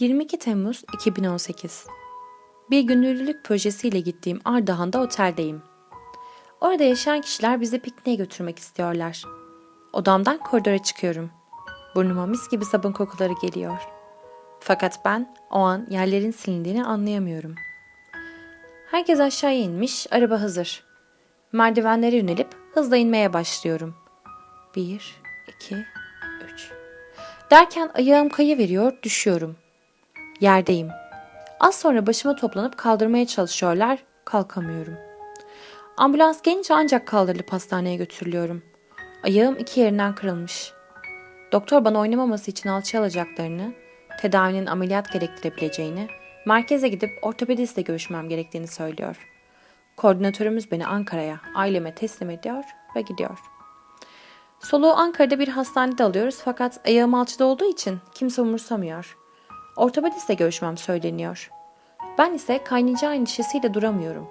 22 Temmuz 2018 Bir gönüllülük projesiyle gittiğim Ardahan'da oteldeyim. Orada yaşayan kişiler bizi pikniğe götürmek istiyorlar. Odamdan koridora çıkıyorum. Burnuma mis gibi sabun kokuları geliyor. Fakat ben o an yerlerin silindiğini anlayamıyorum. Herkes aşağıya inmiş, araba hazır. Merdivenlere yönelip hızla inmeye başlıyorum. Bir, iki, üç. Derken ayağım kayıveriyor, düşüyorum. Yerdeyim. Az sonra başıma toplanıp kaldırmaya çalışıyorlar, kalkamıyorum. Ambulans gelince ancak kaldırılıp hastaneye götürülüyorum. Ayağım iki yerinden kırılmış. Doktor bana oynamaması için alçıya alacaklarını, tedavinin ameliyat gerektirebileceğini, merkeze gidip ortopedistle görüşmem gerektiğini söylüyor. Koordinatörümüz beni Ankara'ya, aileme teslim ediyor ve gidiyor. Soluğu Ankara'da bir hastanede alıyoruz fakat ayağım alçıda olduğu için kimse umursamıyor. Ortopedistle görüşmem söyleniyor. Ben ise kaynayacağı endişesiyle duramıyorum.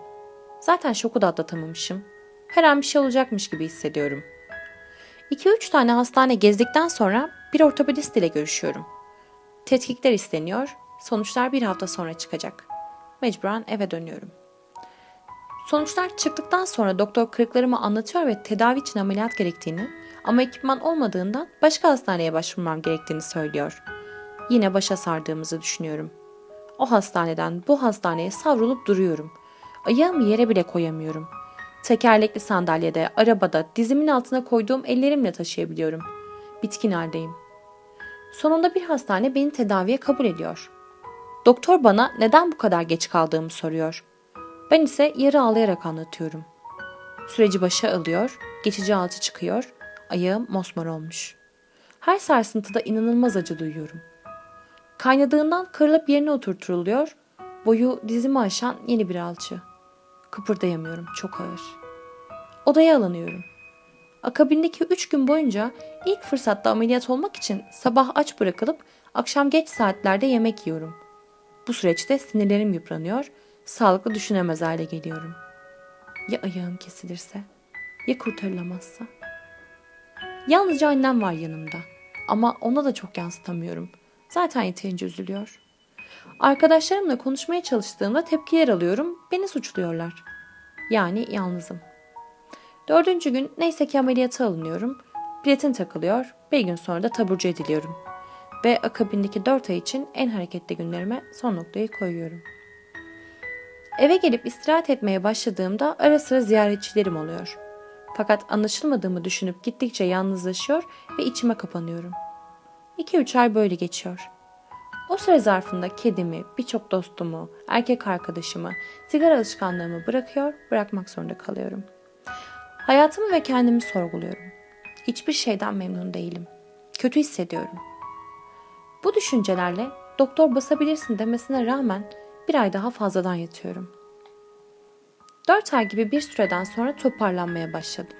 Zaten şoku da atlatamamışım. Her an bir şey olacakmış gibi hissediyorum. 2-3 tane hastane gezdikten sonra bir ortopedist ile görüşüyorum. Tetkikler isteniyor, sonuçlar bir hafta sonra çıkacak. Mecburen eve dönüyorum. Sonuçlar çıktıktan sonra doktor kırıklarımı anlatıyor ve tedavi için ameliyat gerektiğini ama ekipman olmadığından başka hastaneye başvurmam gerektiğini söylüyor. Yine başa sardığımızı düşünüyorum. O hastaneden bu hastaneye savrulup duruyorum. Ayağımı yere bile koyamıyorum. Tekerlekli sandalyede, arabada, dizimin altına koyduğum ellerimle taşıyabiliyorum. Bitkin haldeyim. Sonunda bir hastane beni tedaviye kabul ediyor. Doktor bana neden bu kadar geç kaldığımı soruyor. Ben ise yarı ağlayarak anlatıyorum. Süreci başa alıyor, geçici alçı çıkıyor, ayağım mosmor olmuş. Her sarsıntıda inanılmaz acı duyuyorum. Kaynadığından kırılıp yerine oturtuluyor, boyu dizimi aşan yeni bir alçı. Kıpırdayamıyorum, çok ağır. Odaya alınıyorum. Akabindeki üç gün boyunca ilk fırsatta ameliyat olmak için sabah aç bırakılıp akşam geç saatlerde yemek yiyorum. Bu süreçte sinirlerim yıpranıyor, sağlıklı düşünemez hale geliyorum. Ya ayağım kesilirse? Ya kurtarılamazsa? Yalnızca annem var yanımda. Ama ona da çok yansıtamıyorum. Zaten yeterince üzülüyor. Arkadaşlarımla konuşmaya çalıştığımda tepkiler alıyorum, beni suçluyorlar. Yani yalnızım. Dördüncü gün neyse ki ameliyata alınıyorum. Platin takılıyor, bir gün sonra da taburcu ediliyorum. Ve akabindeki dört ay için en hareketli günlerime son noktayı koyuyorum. Eve gelip istirahat etmeye başladığımda ara sıra ziyaretçilerim oluyor. Fakat anlaşılmadığımı düşünüp gittikçe yalnızlaşıyor ve içime kapanıyorum. 2-3 ay böyle geçiyor. O süre zarfında kedimi, birçok dostumu, erkek arkadaşımı, sigara alışkanlığımı bırakıyor, bırakmak zorunda kalıyorum. Hayatımı ve kendimi sorguluyorum. Hiçbir şeyden memnun değilim. Kötü hissediyorum. Bu düşüncelerle doktor basabilirsin demesine rağmen bir ay daha fazladan yatıyorum. Dört ay gibi bir süreden sonra toparlanmaya başladım.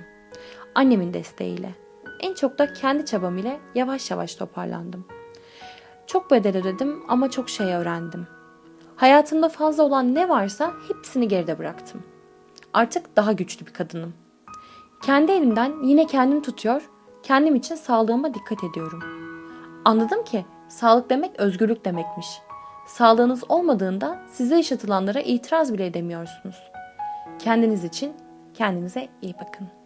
Annemin desteğiyle. En çok da kendi çabam ile yavaş yavaş toparlandım. Çok bedel ödedim ama çok şey öğrendim. Hayatımda fazla olan ne varsa hepsini geride bıraktım. Artık daha güçlü bir kadınım. Kendi elimden yine kendim tutuyor, kendim için sağlığıma dikkat ediyorum. Anladım ki sağlık demek özgürlük demekmiş. Sağlığınız olmadığında size yaşatılanlara itiraz bile edemiyorsunuz. Kendiniz için kendinize iyi bakın.